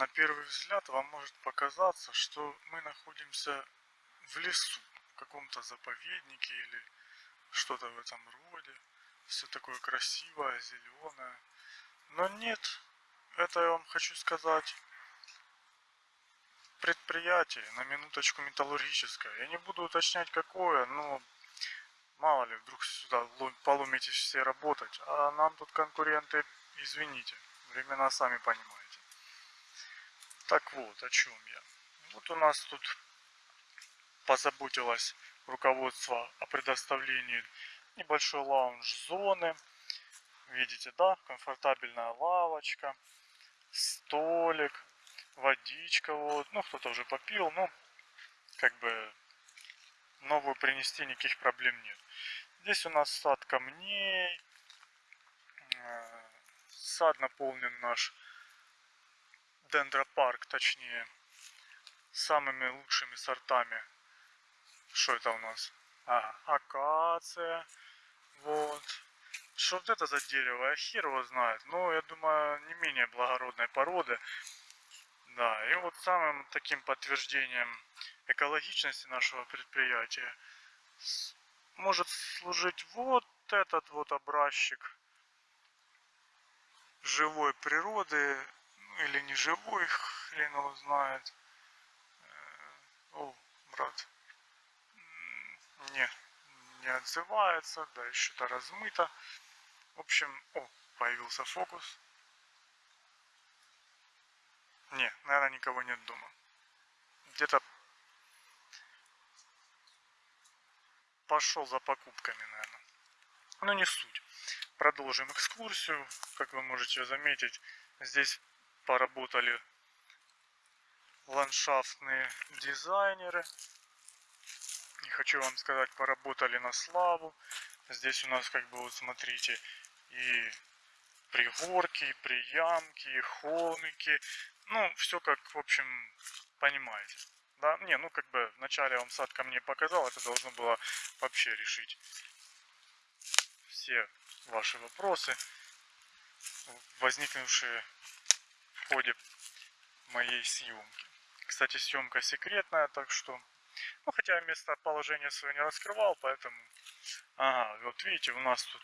на первый взгляд вам может показаться, что мы находимся в лесу, в каком-то заповеднике или что-то в этом роде. Все такое красивое, зеленое. Но нет, это я вам хочу сказать предприятие, на минуточку металлургическое. Я не буду уточнять какое, но мало ли, вдруг сюда поломитесь все работать. А нам тут конкуренты, извините, времена сами понимаете. Так вот, о чем я. Вот у нас тут позаботилось руководство о предоставлении небольшой лаунж-зоны. Видите, да, комфортабельная лавочка, столик, водичка вот. Ну, кто-то уже попил, ну, как бы новую принести никаких проблем нет. Здесь у нас сад камней. Э, сад наполнен наш дендропарк, точнее, самыми лучшими сортами. Что это у нас? Ага, акация. Вот. Что вот это за дерево? А хер его знает. Но я думаю, не менее благородной породы. Да, и вот самым таким подтверждением экологичности нашего предприятия может служить вот этот вот образчик живой природы, ну или не живой, хрен его знает. Э, о, брат, не, не отзывается, да, еще-то размыто. В общем, о, появился фокус. Не, наверное, никого нет дома. Где-то пошел за покупками, наверное. Но не суть. Продолжим экскурсию. Как вы можете заметить, здесь поработали ландшафтные дизайнеры. И хочу вам сказать, поработали на славу. Здесь у нас, как бы, вот смотрите, и пригорки, и приямки, и холмики, ну, все как, в общем, понимаете. Да, не, ну как бы вначале я вам сад ко мне показал, это должно было вообще решить все ваши вопросы, возникнувшие ходе моей съемки. Кстати, съемка секретная, так что... Ну, хотя я местоположение свое не раскрывал, поэтому... Ага, вот видите, у нас тут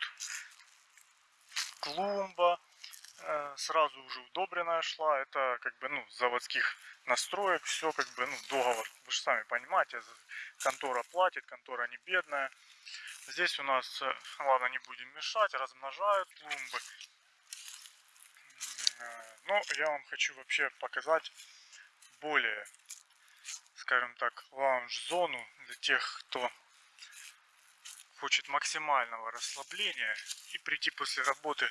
клумба, Э, сразу уже удобренная шла. Это как бы, ну, заводских настроек, все как бы, ну, договор, вы же сами понимаете, контора платит, контора не бедная. Здесь у нас, э, ладно, не будем мешать, размножают клумбы. Но я вам хочу вообще показать более, скажем так, лаунж-зону для тех, кто хочет максимального расслабления и прийти после работы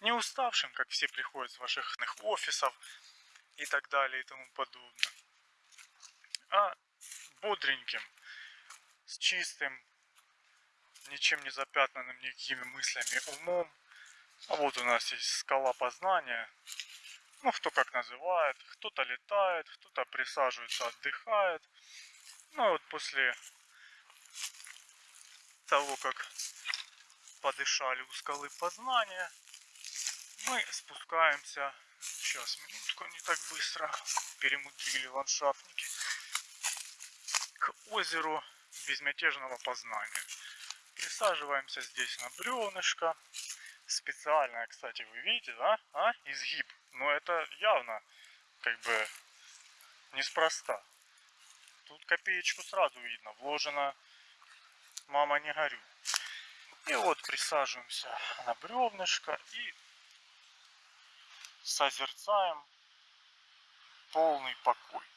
не уставшим, как все приходят с ваших офисов и так далее и тому подобное, а бодреньким, с чистым, ничем не запятнанным никакими мыслями умом. А вот у нас есть скала познания. Ну, кто как называет. Кто-то летает, кто-то присаживается, отдыхает. Ну, и вот после того, как подышали у скалы познания, мы спускаемся. Сейчас, минутку, не так быстро. Перемудрили ландшафтники. К озеру безмятежного познания. Присаживаемся здесь на бревнышко. Специальное, кстати, вы видите, да? А? Изгиб. Но это явно, как бы, неспроста. Тут копеечку сразу видно. Вложено «Мама, не горю». И вот присаживаемся на бревнышко и созерцаем полный покой.